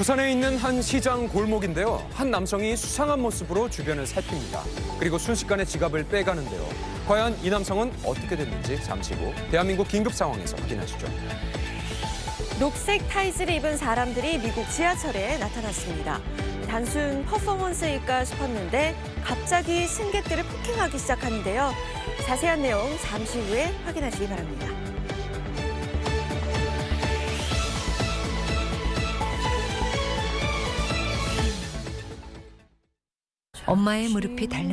부산에 있는 한 시장 골목인데요. 한 남성이 수상한 모습으로 주변을 살핍니다. 그리고 순식간에 지갑을 빼가는데요. 과연 이 남성은 어떻게 됐는지 잠시 후 대한민국 긴급 상황에서 확인하시죠. 녹색 타이즈를 입은 사람들이 미국 지하철에 나타났습니다. 단순 퍼포먼스일까 싶었는데 갑자기 승객들을 폭행하기 시작하는데요. 자세한 내용 잠시 후에 확인하시기 바랍니다. 엄마의 무릎이 달려